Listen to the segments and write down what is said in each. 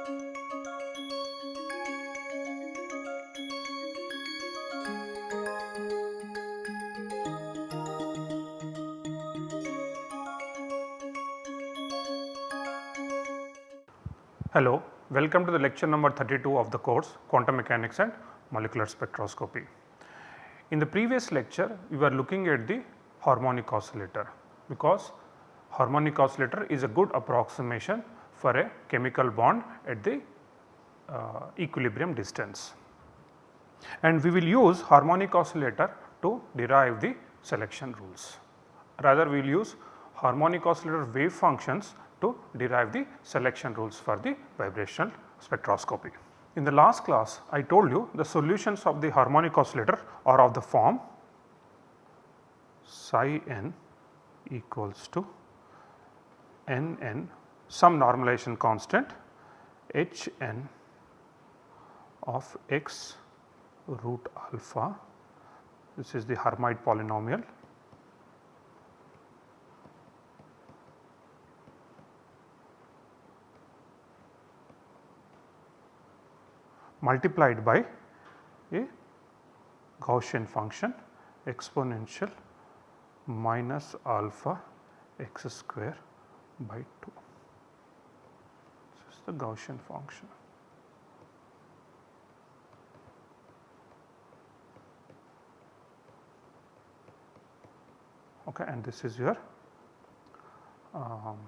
Hello, welcome to the lecture number 32 of the course Quantum Mechanics and Molecular Spectroscopy. In the previous lecture we were looking at the harmonic oscillator because harmonic oscillator is a good approximation for a chemical bond at the uh, equilibrium distance. And we will use harmonic oscillator to derive the selection rules. Rather we will use harmonic oscillator wave functions to derive the selection rules for the vibrational spectroscopy. In the last class I told you the solutions of the harmonic oscillator are of the form psi n equals to n n some normalization constant h n of x root alpha this is the Hermite polynomial multiplied by a Gaussian function exponential minus alpha x square by 2. The Gaussian function. Okay, and this is your um,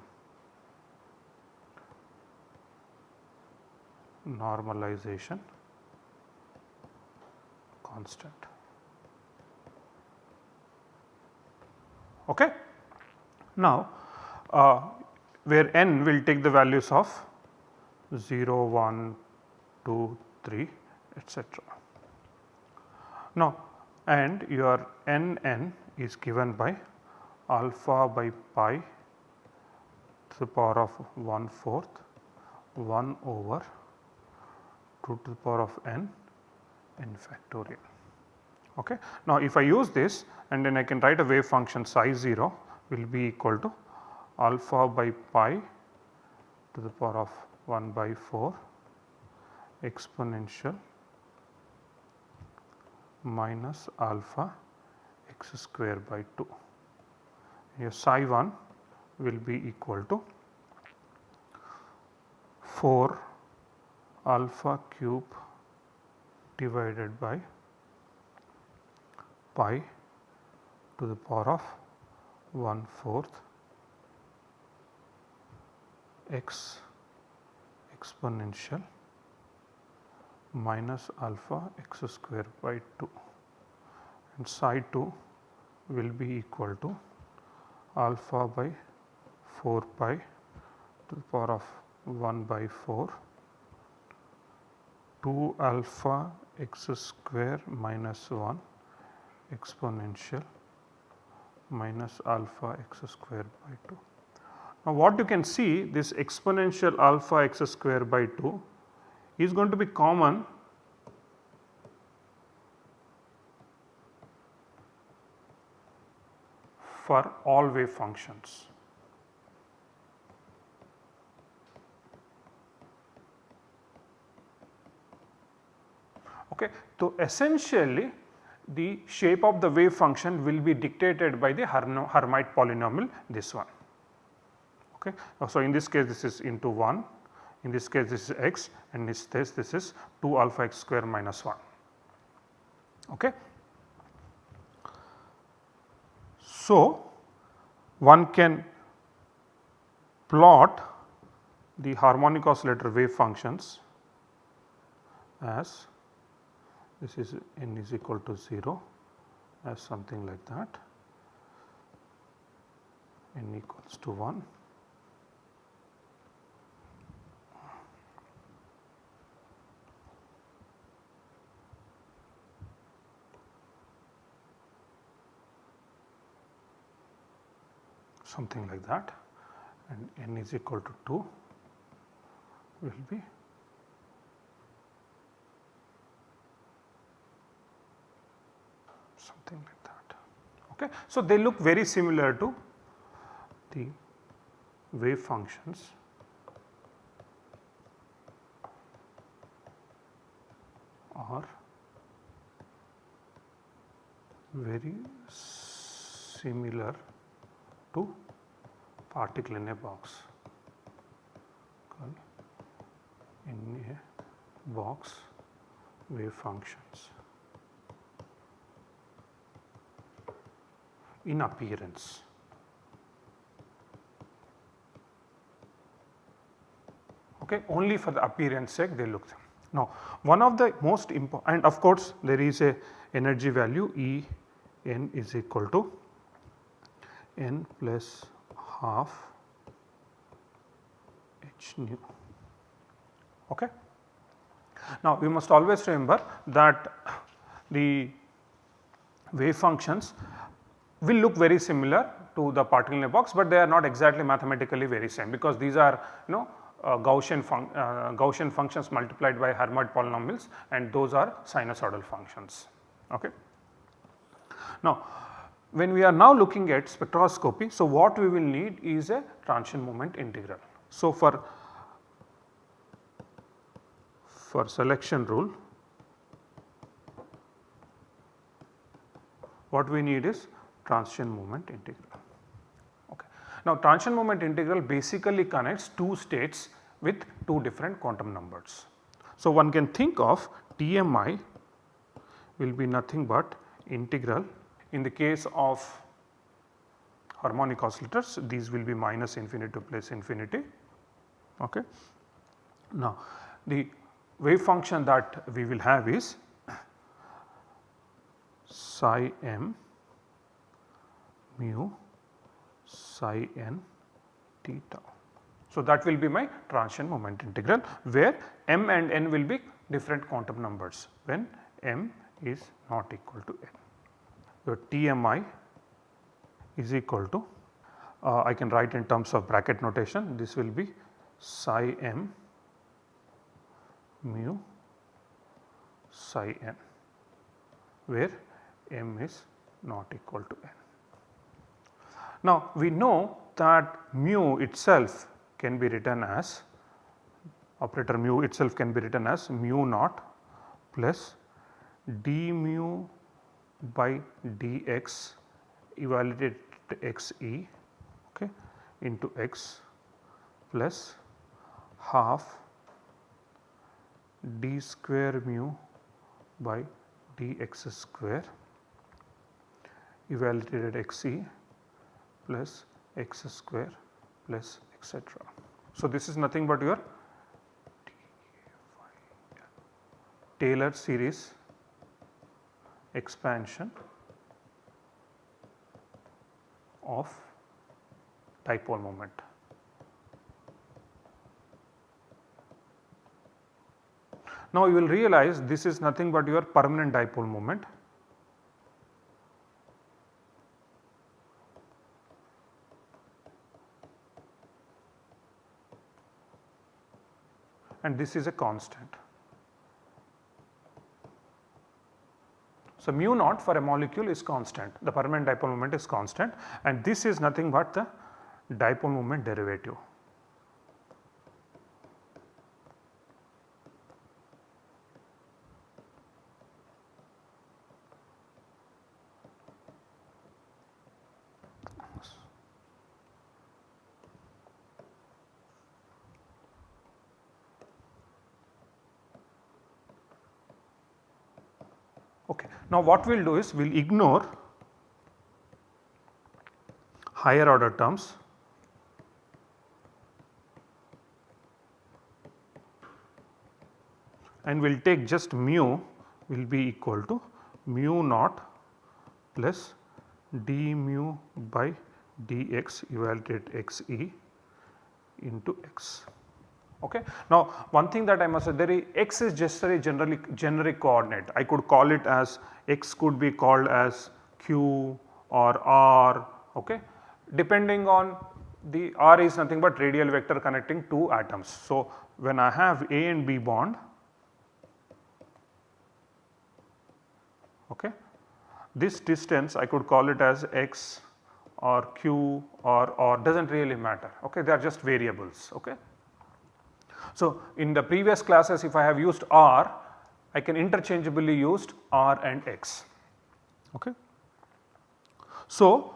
normalization constant. Okay. Now, uh, where n will take the values of 0, 1, 2, 3 etc. Now, and your n n is given by alpha by pi to the power of 1 fourth 1 over 2 to the power of n n factorial. Okay. Now, if I use this and then I can write a wave function psi 0 will be equal to alpha by pi to the power of 1 by 4 exponential minus alpha x square by 2. Here psi 1 will be equal to 4 alpha cube divided by pi to the power of 1 fourth x exponential minus alpha x square by 2 and psi 2 will be equal to alpha by 4 pi to the power of 1 by 4 2 alpha x square minus 1 exponential minus alpha x square by 2. Now, what you can see this exponential alpha x square by 2 is going to be common for all wave functions. Okay. So, essentially the shape of the wave function will be dictated by the Hermite polynomial this one. Okay. Uh, so, in this case this is into 1, in this case this is x and in this case this is 2 alpha x square minus 1. Okay. So, one can plot the harmonic oscillator wave functions as this is n is equal to 0 as something like that n equals to 1 something like that and n is equal to 2 will be something like that. Okay. So, they look very similar to the wave functions are very similar to particle in a box in a box wave functions in appearance. Okay, only for the appearance sake they look. Now, one of the most important and of course, there is a energy value E n is equal to n plus half h nu. Okay. Now, we must always remember that the wave functions will look very similar to the particle in a box, but they are not exactly mathematically very same because these are you know uh, Gaussian, uh, Gaussian functions multiplied by Hermite polynomials and those are sinusoidal functions. Okay. Now, when we are now looking at spectroscopy, so what we will need is a transition moment integral. So, for for selection rule what we need is transition moment integral. Okay. Now transition moment integral basically connects two states with two different quantum numbers. So one can think of TMI will be nothing but integral in the case of harmonic oscillators these will be minus infinity to plus infinity. Okay. Now the wave function that we will have is psi m mu psi n t tau. So, that will be my transition moment integral where m and n will be different quantum numbers when m is not equal to n. Your TMI is equal to uh, I can write in terms of bracket notation this will be psi m mu psi n where m is not equal to n. Now we know that mu itself can be written as operator mu itself can be written as mu naught plus d mu by dx evaluated x e okay, into x plus half d square mu by dx square evaluated at xe plus x square plus etc. So, this is nothing but your Taylor series expansion of dipole moment. Now you will realize this is nothing but your permanent dipole moment. and this is a constant. So, mu naught for a molecule is constant, the permanent dipole moment is constant and this is nothing but the dipole moment derivative. Now what we will do is we will ignore higher order terms and we will take just mu will be equal to mu naught plus d mu by dx evaluated x e into x. Okay. Now one thing that I must say there is x is just a generally generic coordinate I could call it as x could be called as q or r okay depending on the r is nothing but radial vector connecting two atoms. So when I have a and b bond okay this distance I could call it as x or q or or does not really matter okay they are just variables okay. So, in the previous classes if I have used R I can interchangeably used r and x. Okay. So,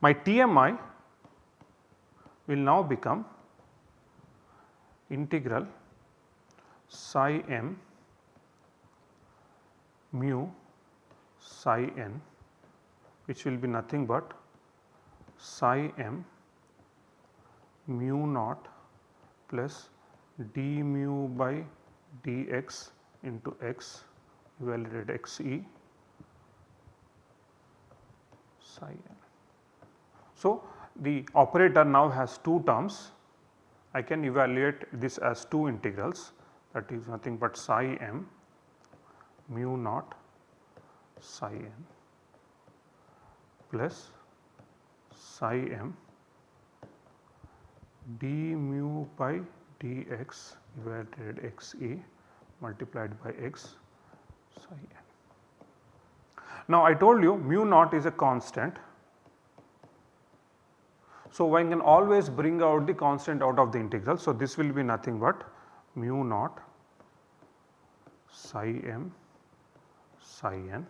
my TMI will now become integral psi m mu psi n which will be nothing but psi m mu naught plus d mu by dx into x evaluated x e psi n. So, the operator now has two terms I can evaluate this as two integrals that is nothing but psi m mu naught psi n plus psi m d mu by dx evaluated xa multiplied by x psi n. Now I told you mu naught is a constant so, one can always bring out the constant out of the integral. So, this will be nothing but mu naught psi m psi n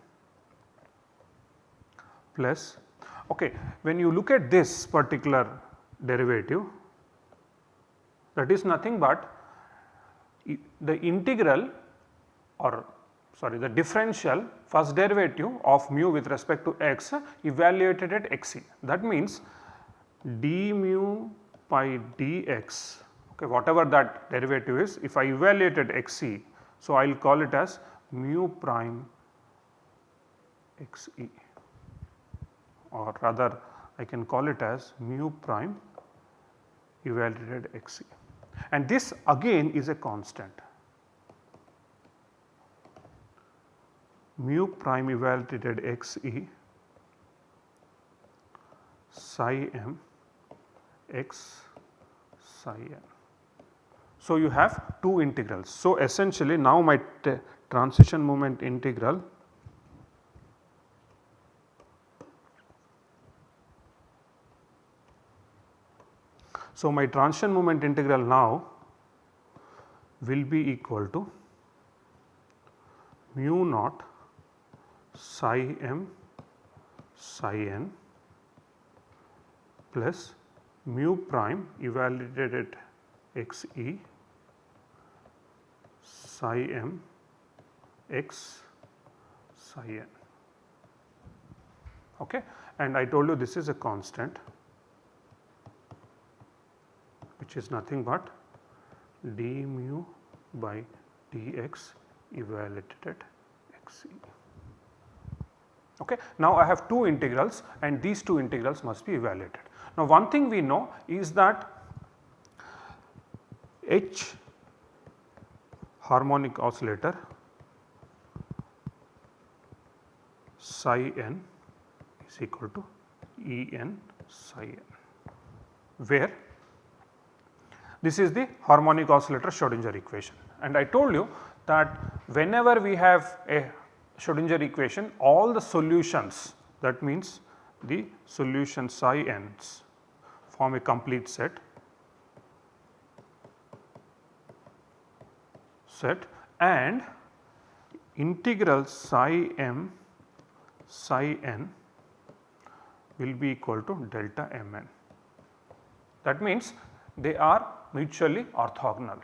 plus okay when you look at this particular derivative that is nothing but the integral or sorry the differential first derivative of mu with respect to x evaluated at x e that means d mu by dx okay, whatever that derivative is if I evaluated xe. So, I will call it as mu prime xe or rather I can call it as mu prime evaluated xe and this again is a constant. mu prime evaluated xe psi m x psi n. So, you have two integrals. So, essentially now my transition moment integral So, my transition moment integral now will be equal to mu naught psi m psi n plus mu prime evaluated at x e psi m x psi n okay. and I told you this is a constant which is nothing but d mu by dx evaluated at x e. Okay. Now, I have two integrals and these two integrals must be evaluated. Now, one thing we know is that H harmonic oscillator psi n is equal to E n psi n where this is the harmonic oscillator Schrodinger equation. And I told you that whenever we have a Schrodinger equation all the solutions that means the solution psi n's form a complete set. Set. And integral psi m psi n will be equal to delta m n. That means they are mutually orthogonal.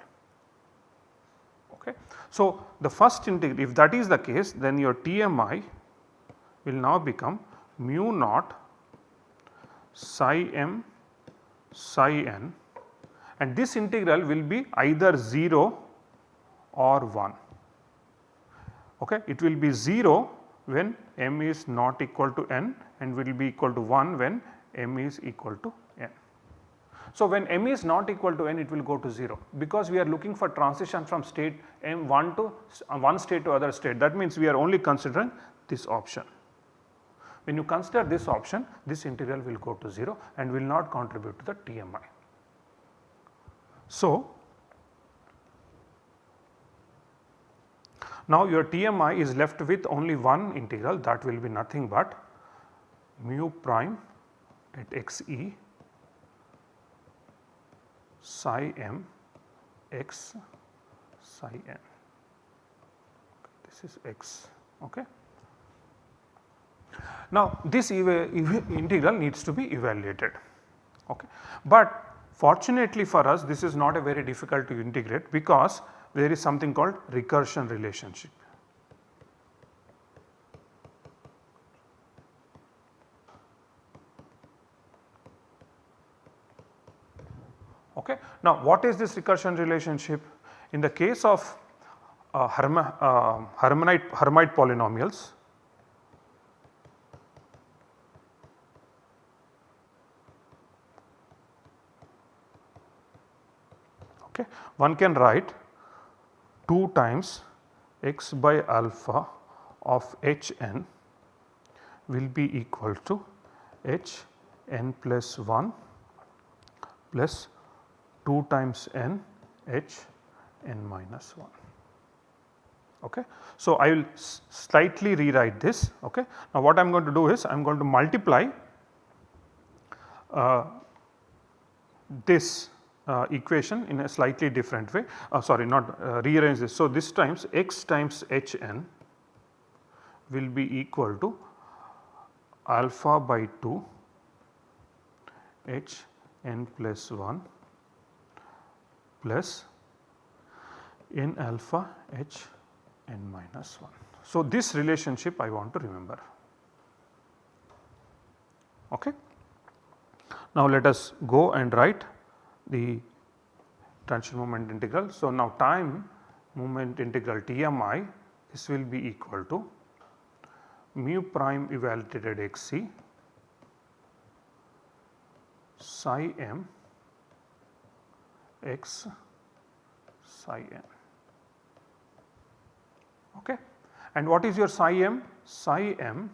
Okay. So, the first integral if that is the case then your TMI will now become mu naught psi m psi n and this integral will be either 0 or 1. Okay. It will be 0 when m is not equal to n and will be equal to 1 when m is equal to. So, when m is not equal to n it will go to 0 because we are looking for transition from state m 1 to uh, one state to other state that means we are only considering this option. When you consider this option this integral will go to 0 and will not contribute to the TMI. So, now your TMI is left with only one integral that will be nothing but mu prime at x e psi m x psi n. this is x. Okay. Now this integral needs to be evaluated. Okay. But fortunately for us this is not a very difficult to integrate because there is something called recursion relationship. Okay. Now what is this recursion relationship? In the case of uh, Herma, uh, Hermite, polynomials, okay, one can write 2 times x by alpha of h n will be equal to h n plus 1 plus 2 times n h n minus 1. Okay. So, I will slightly rewrite this. Okay. Now, what I am going to do is I am going to multiply uh, this uh, equation in a slightly different way uh, sorry not uh, rearrange this. So, this times x times h n will be equal to alpha by 2 h n plus 1 plus n alpha h n minus 1. So, this relationship I want to remember. Okay. Now, let us go and write the transition moment integral. So, now time moment integral TMI this will be equal to mu prime evaluated xc psi m x psi n. Okay. And what is your psi m? Psi m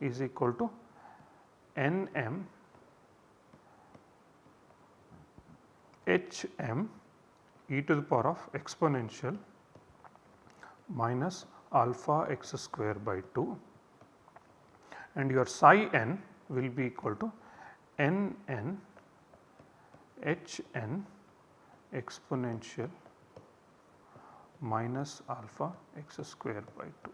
is equal to n m h m e to the power of exponential minus alpha x square by 2 and your psi n will be equal to n n h n exponential minus alpha x square by 2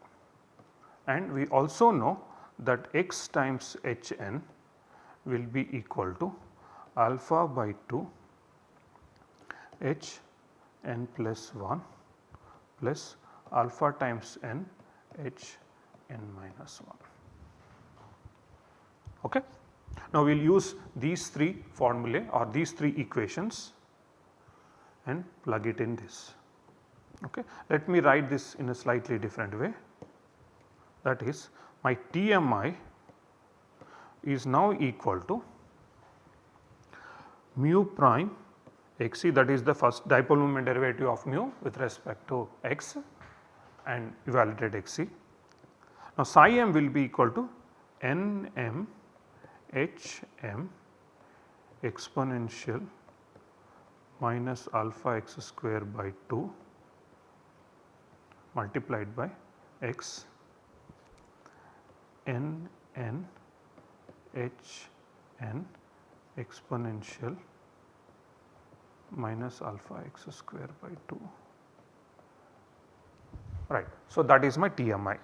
and we also know that x times h n will be equal to alpha by 2 h n plus 1 plus alpha times n h n minus 1. Okay. Now, we will use these three formulae or these three equations and plug it in this. Okay. Let me write this in a slightly different way that is my TMI is now equal to mu prime xc that is the first dipole moment derivative of mu with respect to x and evaluated xc. Now psi m will be equal to n m h m exponential minus alpha x square by 2 multiplied by x n n h n exponential minus alpha x square by 2 right. So, that is my TMI.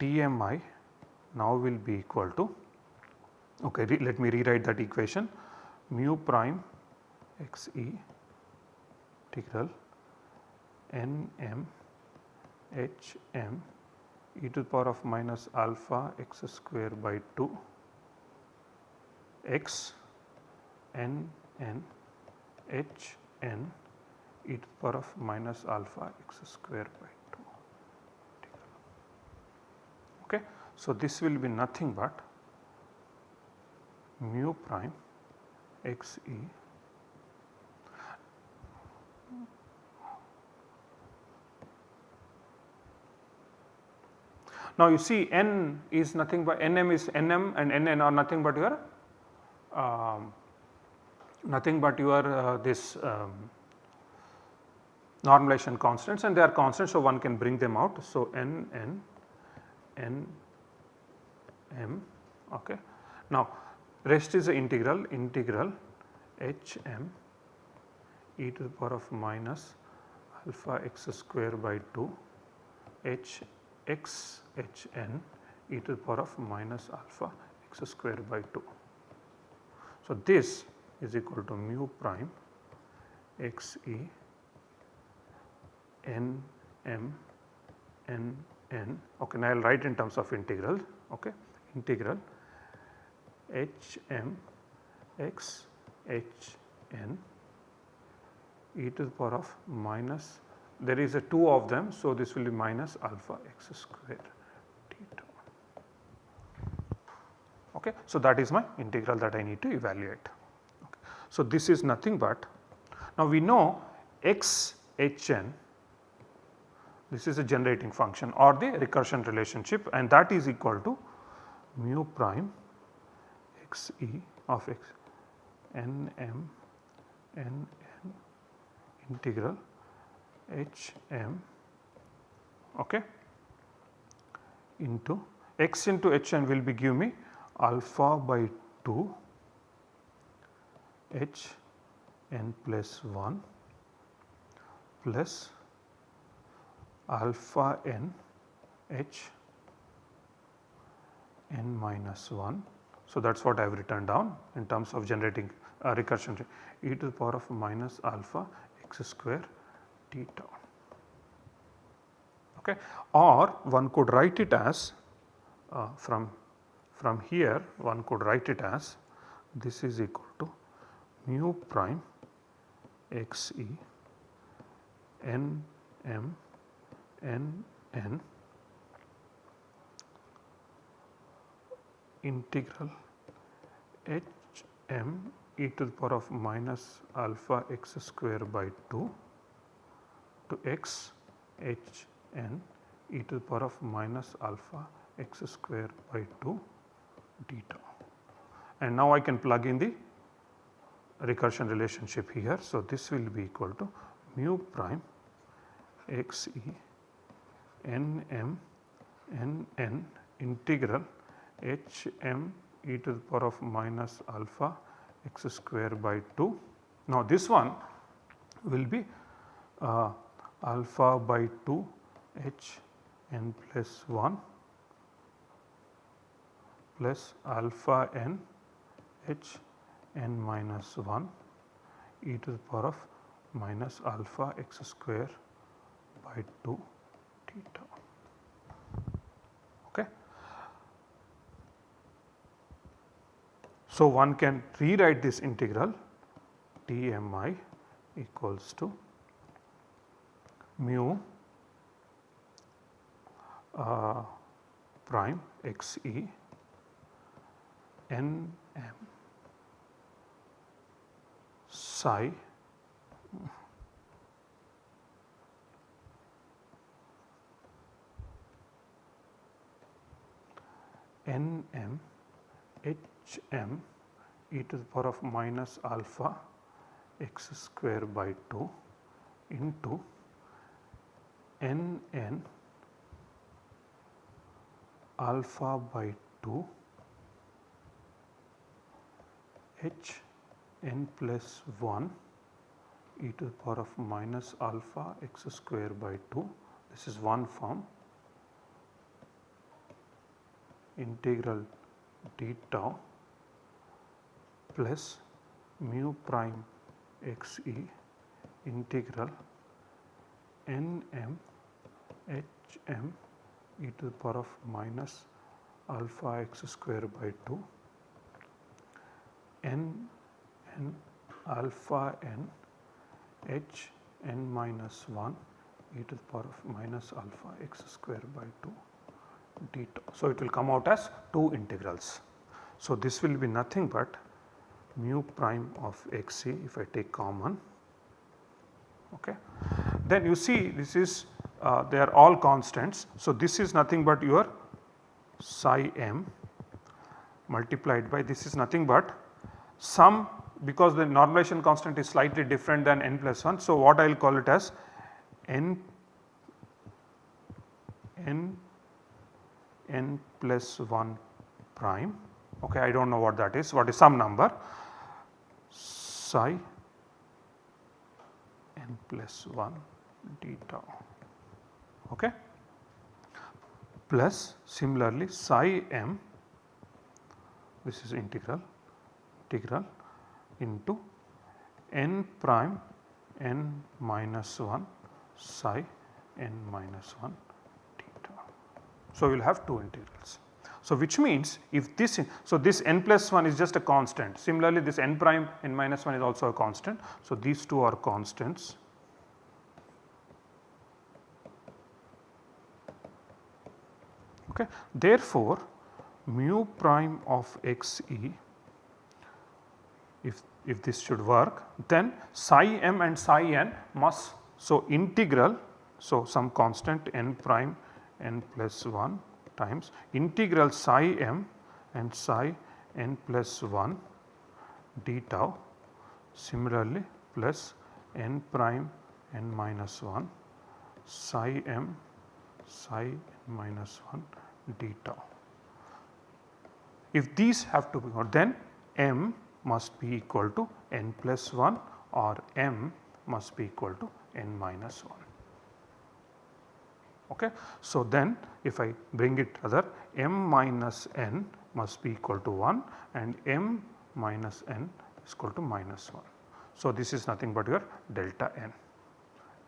TMI now will be equal to okay let me rewrite that equation. Mu prime x e integral n m h m e to the power of minus alpha x square by 2 x n n h n e to the power of minus alpha x square by Okay. So, this will be nothing but mu prime x e Now you see n is nothing but nm is nm and nn are nothing but your um, nothing but your uh, this um, normalization constants and they are constants so one can bring them out. So n n n m okay. Now rest is the integral integral h m e to the power of minus alpha x square by 2 h x h n e to the power of minus alpha x square by 2. So, this is equal to mu prime x e n m n n okay now I will write in terms of integral okay integral h m x h n e to the power of minus there is a 2 of them. So, this will be minus alpha x square theta. Okay. So, that is my integral that I need to evaluate. Okay. So, this is nothing but now we know x h n this is a generating function or the recursion relationship and that is equal to mu prime x e of x n m n n integral h m okay, into x into h n will be give me alpha by 2 h n plus 1 plus alpha n h n minus 1. So, that is what I have written down in terms of generating uh, recursion e to the power of minus alpha x square t theta. Okay. Or one could write it as uh, from, from here one could write it as this is equal to mu prime x e n m n n integral h m e to the power of minus alpha x square by 2 to x h n e to the power of minus alpha x square by 2 theta. And now I can plug in the recursion relationship here. So, this will be equal to mu prime x e n m n n integral h m e to the power of minus alpha x square by 2. Now this one will be uh, alpha by 2 h n plus 1 plus alpha n h n minus 1 e to the power of minus alpha x square by 2 theta. So, one can rewrite this integral d m i equals to mu uh, prime x e n m psi n m h m e to the power of minus alpha x square by 2 into n n alpha by 2 h n plus 1 e to the power of minus alpha x square by 2 this is one form. Integral d tau plus mu prime x e integral n m h m e to the power of minus alpha x square by 2 n n alpha n h n minus 1 e to the power of minus alpha x square by 2 d tau. So, it will come out as 2 integrals. So, this will be nothing but mu prime of x c if I take common. Okay. Then you see this is uh, they are all constants. So, this is nothing but your psi m multiplied by this is nothing but sum because the normalization constant is slightly different than n plus 1. So, what I will call it as n n n plus 1 prime okay I do not know what that is what is some number psi n plus 1 d tau okay plus similarly psi m this is integral integral into n prime n minus 1 psi n minus 1 theta. So, we will have two integrals. So, which means if this so this n plus 1 is just a constant similarly this n prime n minus 1 is also a constant. So, these two are constants okay. Therefore, mu prime of x e if, if this should work then psi m and psi n must so integral so some constant n prime n plus 1 times integral psi m and psi n plus 1 d tau similarly plus n prime n minus 1 psi m psi n minus 1 d tau. If these have to be then m must be equal to n plus 1 or m must be equal to n minus 1. Okay. So, then if I bring it other m minus n must be equal to 1 and m minus n is equal to minus 1. So, this is nothing but your delta n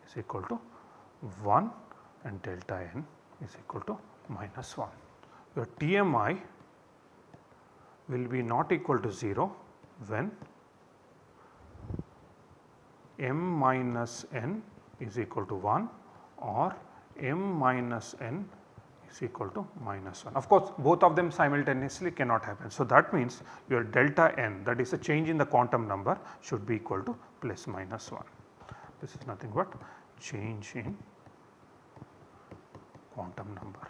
is equal to 1 and delta n is equal to minus 1. Your TMI will be not equal to 0 when m minus n is equal to 1 or m minus n is equal to minus 1. Of course, both of them simultaneously cannot happen. So, that means your delta n that is a change in the quantum number should be equal to plus minus 1. This is nothing but change in quantum number.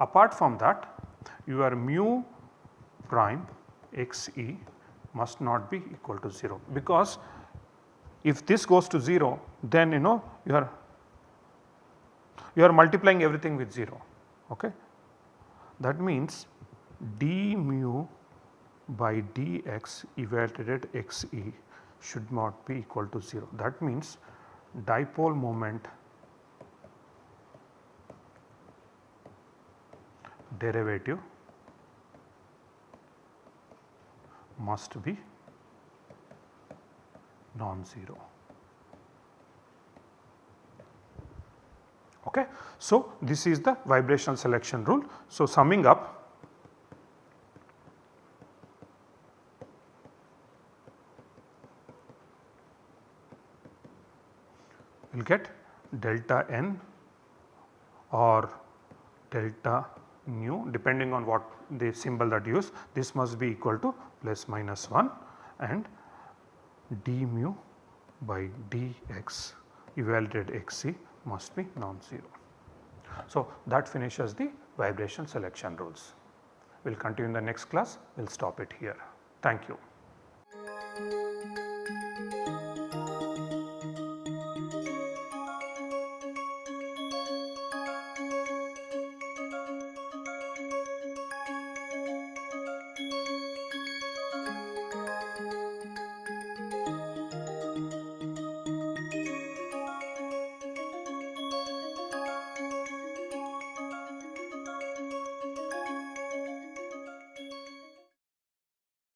Apart from that your mu prime x e must not be equal to 0 because if this goes to 0 then you know you are you are multiplying everything with 0 okay. That means d mu by dx evaluated at x e should not be equal to 0. That means dipole moment derivative must be non-zero. Okay. So, this is the vibrational selection rule. So, summing up we will get delta n or delta nu depending on what the symbol that you use this must be equal to plus minus 1 and d mu by dx evaluated xc must be non-zero. So, that finishes the vibration selection rules. We will continue in the next class, we will stop it here. Thank you.